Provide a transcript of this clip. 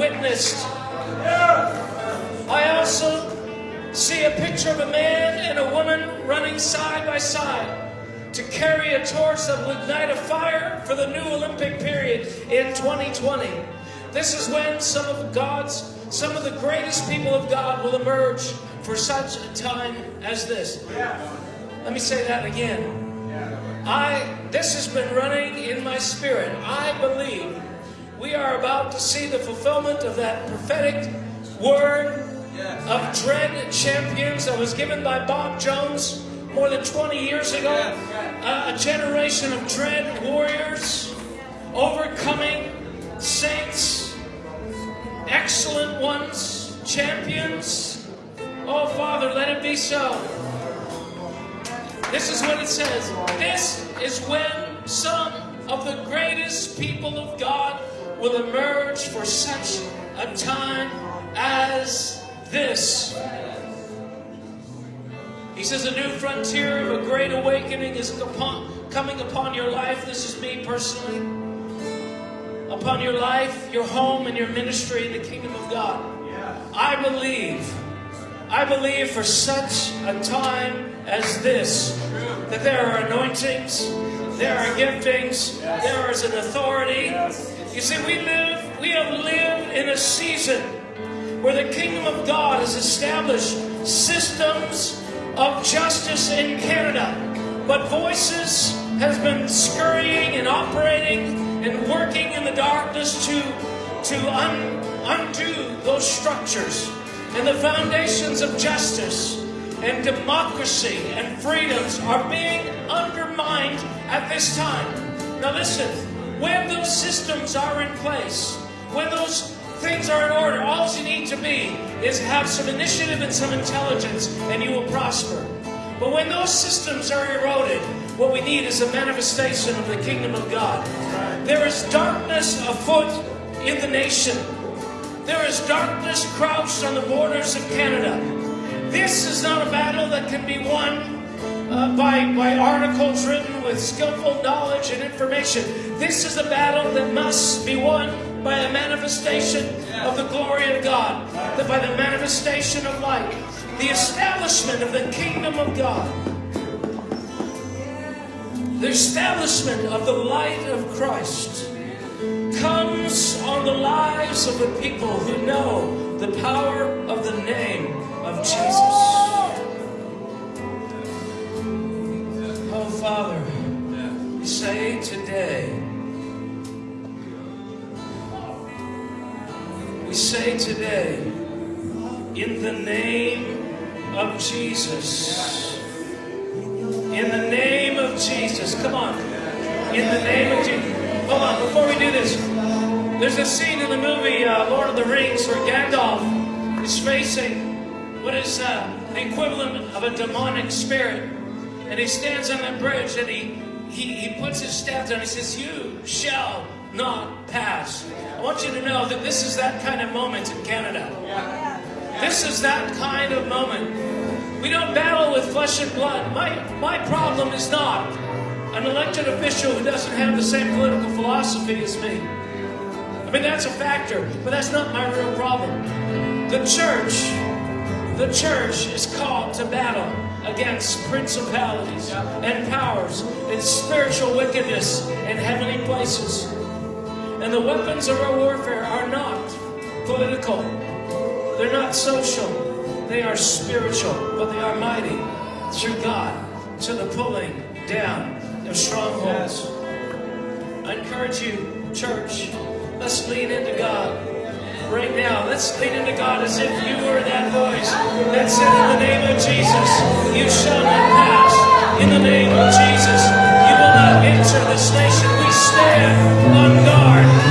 witnessed. I also see a picture of a man and a woman running side by side to carry a torch that will ignite a fire for the new Olympic period in 2020. This is when some of God's, some of the greatest people of God will emerge for such a time as this. Let me say that again. I this has been running in my spirit. I believe we are about to see the fulfillment of that prophetic word of dread champions that was given by Bob Jones more than 20 years ago. A, a generation of dread warriors, overcoming saints, excellent ones, champions. Oh, Father, let it be so. This is what it says. This is when some of the greatest people of God will emerge for such a time as this. He says, A new frontier of a great awakening is upon, coming upon your life. This is me personally. Upon your life, your home, and your ministry in the kingdom of God. I believe, I believe for such a time as this, that there are anointings, there are giftings, there is an authority. You see, we live, we have lived in a season where the kingdom of God has established systems of justice in Canada. But voices has been scurrying and operating and working in the darkness to, to un, undo those structures. And the foundations of justice and democracy and freedoms are being undermined at this time. Now listen, when those systems are in place, when those things are in order, all you need to be is have some initiative and some intelligence, and you will prosper. But when those systems are eroded, what we need is a manifestation of the kingdom of God. There is darkness afoot in the nation. There is darkness crouched on the borders of Canada. This is not a battle that can be won uh, by, by articles written with skillful knowledge and information. This is a battle that must be won by a manifestation of the glory of God, that by the manifestation of light, the establishment of the kingdom of God, the establishment of the light of Christ comes on the lives of the people who know the power of the we say today, in the name of Jesus, in the name of Jesus, come on, in the name of Jesus. Hold on, before we do this, there's a scene in the movie uh, Lord of the Rings where Gandalf is facing what is uh, the equivalent of a demonic spirit. And he stands on that bridge and he, he, he puts his staff down. He says, You shall not pass. I want you to know that this is that kind of moment in Canada. This is that kind of moment. We don't battle with flesh and blood. My, my problem is not an elected official who doesn't have the same political philosophy as me. I mean, that's a factor, but that's not my real problem. The church, the church is called to battle against principalities and powers and spiritual wickedness in heavenly places. And the weapons of our warfare are not political, they're not social, they are spiritual, but they are mighty through God to the pulling down of strongholds. I encourage you, church, let's lean into God. Right now, let's lean into God as if you were that voice that said, In the name of Jesus, you shall not pass. In the name of Jesus, you will not enter this nation. Stand on guard